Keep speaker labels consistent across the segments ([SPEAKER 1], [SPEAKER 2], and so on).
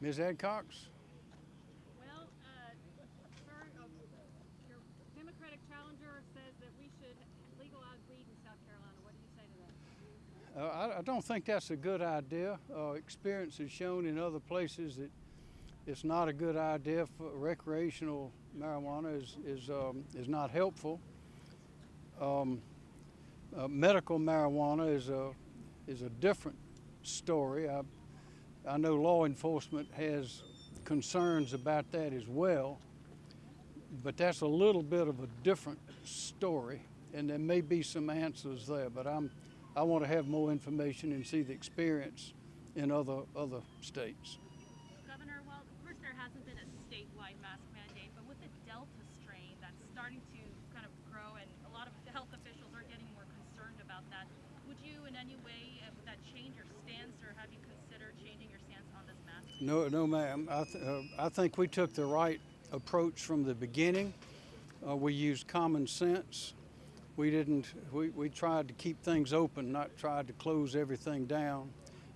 [SPEAKER 1] Ms. Adcox?
[SPEAKER 2] Well, uh, uh, your Democratic challenger says that we should legalize weed in South Carolina. What do you say to that?
[SPEAKER 1] Uh, I, I don't think that's a good idea. Uh, experience has shown in other places that it's not a good idea for recreational marijuana is, is, um, is not helpful. Um, uh, medical marijuana is a, is a different story. I, I know law enforcement has concerns about that as well, but that's a little bit of a different story, and there may be some answers there. But I'm, I want to have more information and see the experience in other other states.
[SPEAKER 3] Governor, well, of course there hasn't been a statewide mask mandate, but with the Delta strain that's starting to kind of grow and a lot of health officials are getting more concerned about that, would you in any way, uh, would that change your stance or have you considered changing your stance on this mask?
[SPEAKER 1] No, no, ma'am. I, th- uh, I think we took the right approach from the beginning. Uh, we used common sense. We didn't. We, we tried to keep things open, not tried to close everything down.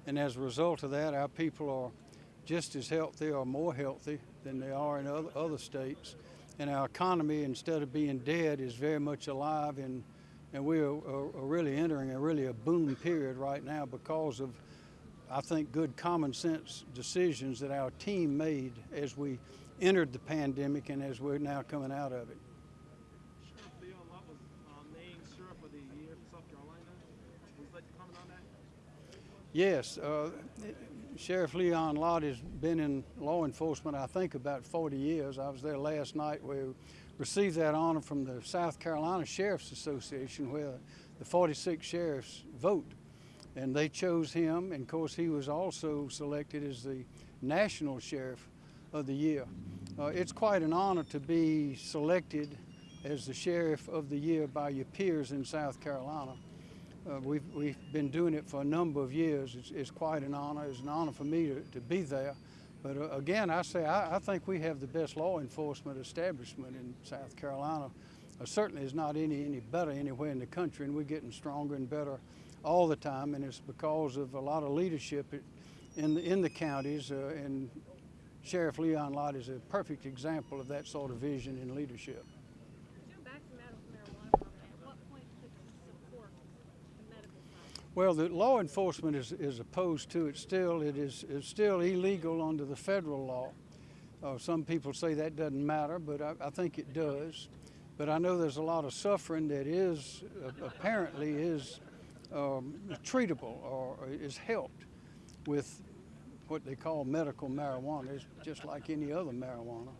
[SPEAKER 1] And as a result of that, our people are just as healthy or more healthy than they are in other, other states. And our economy, instead of being dead, is very much alive. And, and we are, are, are really entering a really a boom period right now because of I think, good common sense decisions that our team made as we entered the pandemic and as we're now coming out of it.
[SPEAKER 4] Sheriff?
[SPEAKER 1] Yes, uh, Sheriff Leon Lott has been in law enforcement, I think, about 40 years. I was there last night. We received that honor from the South Carolina Sheriff's Association, where the 46 sheriffs vote. And they chose him, and of course, he was also selected as the National Sheriff of the Year. Uh, it's quite an honor to be selected as the Sheriff of the Year by your peers in South Carolina. Uh, we've, we've been doing it for a number of years. It's, it's quite an honor. It's an honor for me to, to be there. But uh, again, I say I, I think we have the best law enforcement establishment in South Carolina. Certainly is not any, any better anywhere in the country, and we're getting stronger and better all the time. And it's because of a lot of leadership in the, in the counties. Uh, and Sheriff Leon Lott is a perfect example of that sort of vision and leadership.
[SPEAKER 2] Jim, back to medical marijuana for a minute. At what point could you support the medical side?
[SPEAKER 1] Well, the law enforcement is, is opposed to it still. It is it's still illegal under the federal law. Uh, some people say that doesn't matter, but I, I think it does. But I know there's a lot of suffering that is apparently is um, treatable or is helped with what they call medical marijuana. It's just like any other marijuana,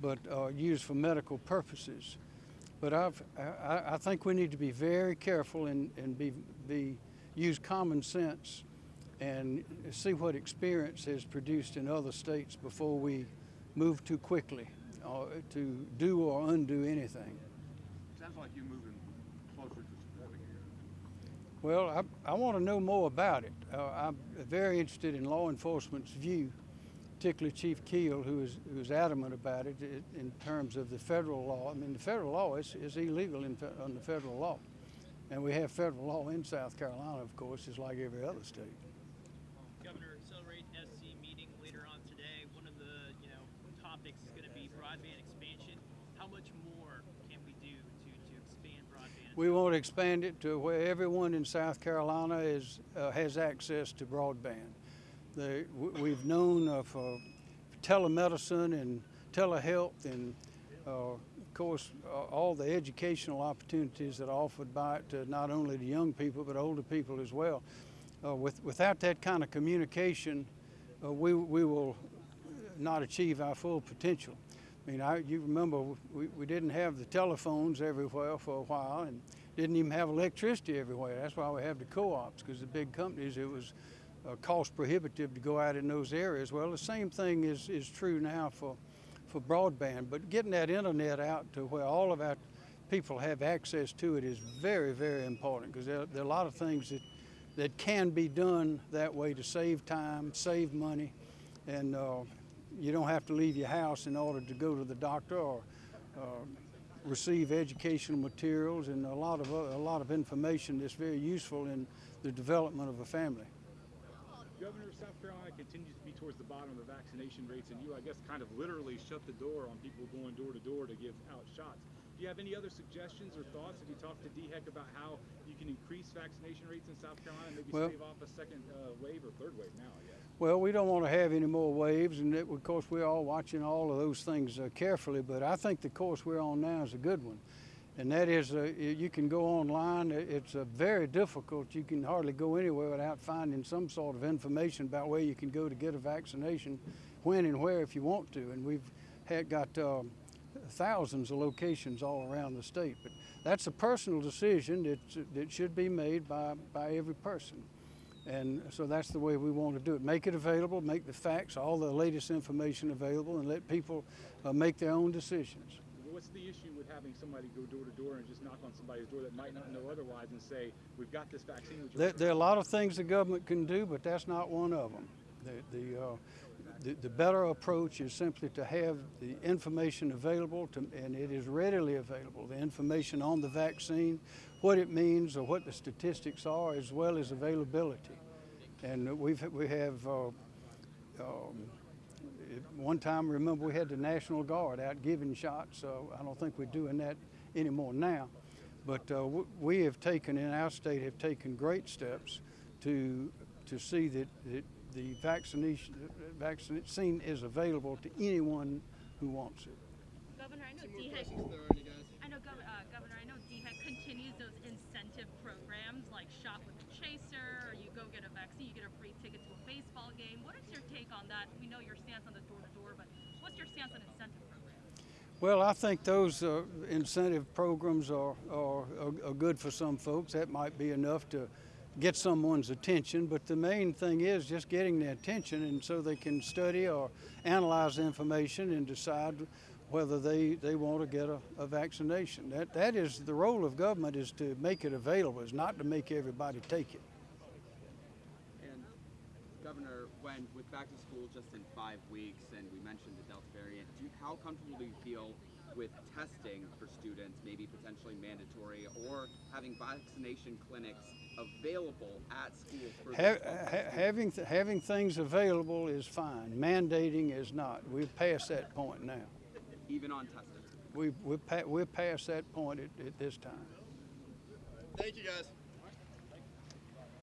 [SPEAKER 1] but uh, used for medical purposes. But I've, I, I think we need to be very careful and, and be, be use common sense and see what experience has produced in other states before we move too quickly uh, to do or undo anything.
[SPEAKER 4] Sounds like you're moving closer to supporting it.
[SPEAKER 1] Well, I, I want to know more about it. Uh, I'm very interested in law enforcement's view, particularly Chief Keel, who is, who is adamant about it in terms of the federal law. I mean, the federal law is, is illegal in, under federal law. And we have federal law in South Carolina, of course, just like every other state.
[SPEAKER 5] Governor, Accelerate SC meeting later on today. One of the you know topics is going to be broadband expansion. How much more can we do to, to expand broadband?
[SPEAKER 1] We want to expand it to where everyone in South Carolina is, uh, has access to broadband. The, we've known of uh, telemedicine and telehealth and, uh, of course, all the educational opportunities that are offered by it to not only the young people but older people as well. Uh, with, without that kind of communication, uh, we, we will not achieve our full potential. I mean, I, you remember we, we didn't have the telephones everywhere for a while and didn't even have electricity everywhere. That's why we have the co-ops, because the big companies, it was uh, cost prohibitive to go out in those areas. Well, the same thing is, is true now for, for broadband, but getting that internet out to where all of our people have access to it is very, very important because there, there are a lot of things that, that can be done that way to save time, save money, and uh, you don't have to leave your house in order to go to the doctor or uh, receive educational materials and a lot of a lot of information that's very useful in the development of a family.
[SPEAKER 6] Governor of South Carolina continues to be towards the bottom of the vaccination rates, and you, I guess, kind of literally shut the door on people going door to door to give out shots. Do you have any other suggestions or thoughts? Have you talked to DHEC about how you can increase vaccination rates in South Carolina, maybe
[SPEAKER 1] Well-
[SPEAKER 6] stave off a second uh, wave or third wave now, I guess?
[SPEAKER 1] Well, we don't want to have any more waves, and it, of course, we're all watching all of those things uh, carefully. But I think the course we're on now is a good one, and that is uh, you can go online. It's uh, very difficult. You can hardly go anywhere without finding some sort of information about where you can go to get a vaccination, when and where if you want to. And we've had got uh, thousands of locations all around the state. But that's a personal decision that that should be made by by every person. And so that's the way we want to do it. Make it available, make the facts, all the latest information available, and let people uh, make their own decisions.
[SPEAKER 6] What's the issue with having somebody go door to door and just knock on somebody's door that might not know otherwise and say, "We've got this vaccine"?
[SPEAKER 1] There, there are a lot of things the government can do, but that's not one of them. The, the, uh, the, the better approach is simply to have the information available, to, and it is readily available. The information on the vaccine, what it means, or what the statistics are, as well as availability. And we've we have. Uh, um, one time, remember, we had the National Guard out giving shots. So I don't think we're doing that anymore now. But uh, we have taken, in our state, have taken great steps to to see that, that the vaccination vaccine is available to anyone who wants it.
[SPEAKER 3] Governor, I know DHEC. I know, Gov- uh, Governor, I know DHEC continues those incentive programs like Shop with a Chaser, or you go get a vaccine, you get a free ticket to a baseball game. What is your take on that? We know your stance on the door to door, but what's your stance on incentive programs?
[SPEAKER 1] Well, I think those uh, incentive programs are, are, are, are good for some folks. That might be enough to get someone's attention, but the main thing is just getting their attention and so they can study or analyze information and decide whether they, they want to get a, a vaccination. That, that is the role of government is to make it available, is not to make everybody take it.
[SPEAKER 7] And Governor, when with back to school just in five weeks, and we mentioned the Delta variant, you, how comfortable do you feel with testing for students, maybe potentially mandatory, or having vaccination clinics available at schools for
[SPEAKER 1] Ha- ha- having, th- having things available is fine. Mandating is not. We've passed that point now.
[SPEAKER 7] even on testing?
[SPEAKER 1] We've, we're, pa- we're past that point at, at this time.
[SPEAKER 8] Thank you guys.